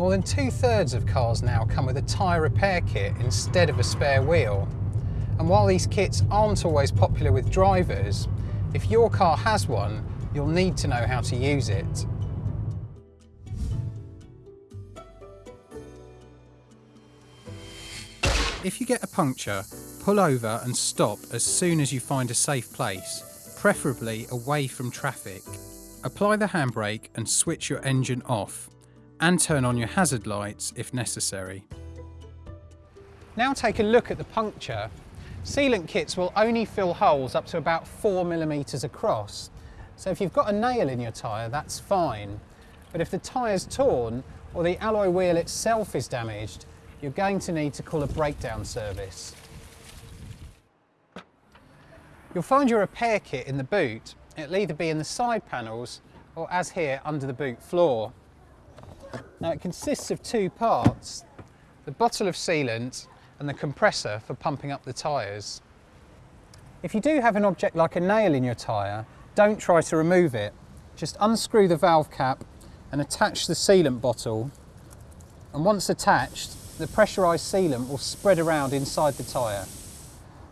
More than two thirds of cars now come with a tyre repair kit instead of a spare wheel. And while these kits aren't always popular with drivers, if your car has one, you'll need to know how to use it. If you get a puncture, pull over and stop as soon as you find a safe place, preferably away from traffic. Apply the handbrake and switch your engine off, and turn on your hazard lights if necessary. Now take a look at the puncture. Sealant kits will only fill holes up to about 4mm across, so if you've got a nail in your tyre that's fine. But if the tyre's torn or the alloy wheel itself is damaged, you're going to need to call a breakdown service. You'll find your repair kit in the boot. It'll either be in the side panels or as here under the boot floor. Now it consists of two parts, the bottle of sealant and the compressor for pumping up the tyres. If you do have an object like a nail in your tyre, don't try to remove it. Just unscrew the valve cap and attach the sealant bottle and once attached the pressurised sealant will spread around inside the tyre.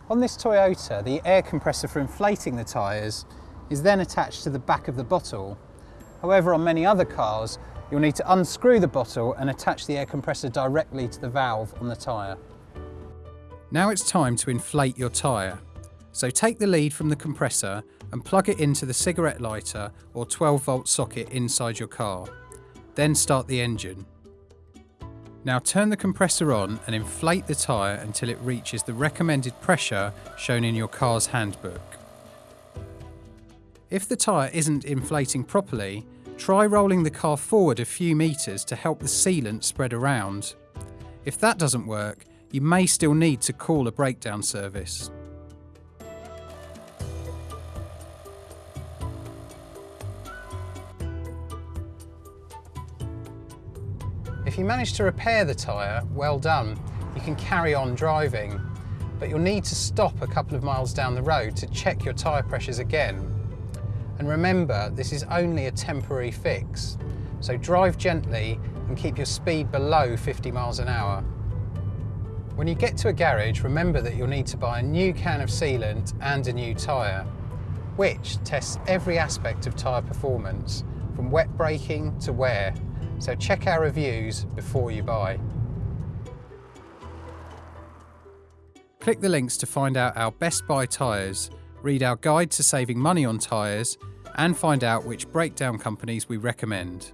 On this Toyota, the air compressor for inflating the tyres is then attached to the back of the bottle. However, on many other cars, you'll need to unscrew the bottle and attach the air compressor directly to the valve on the tyre. Now it's time to inflate your tyre. So take the lead from the compressor and plug it into the cigarette lighter or 12 volt socket inside your car. Then start the engine. Now turn the compressor on and inflate the tyre until it reaches the recommended pressure shown in your car's handbook. If the tyre isn't inflating properly, try rolling the car forward a few metres to help the sealant spread around. If that doesn't work, you may still need to call a breakdown service. If you manage to repair the tyre, well done. You can carry on driving, but you'll need to stop a couple of miles down the road to check your tyre pressures again. And remember, this is only a temporary fix, so drive gently and keep your speed below 50 miles an hour. When you get to a garage, remember that you'll need to buy a new can of sealant and a new tyre, which tests every aspect of tyre performance, from wet braking to wear, so check our reviews before you buy. Click the links to find out our best buy tyres, read our guide to saving money on tyres, and find out which breakdown companies we recommend.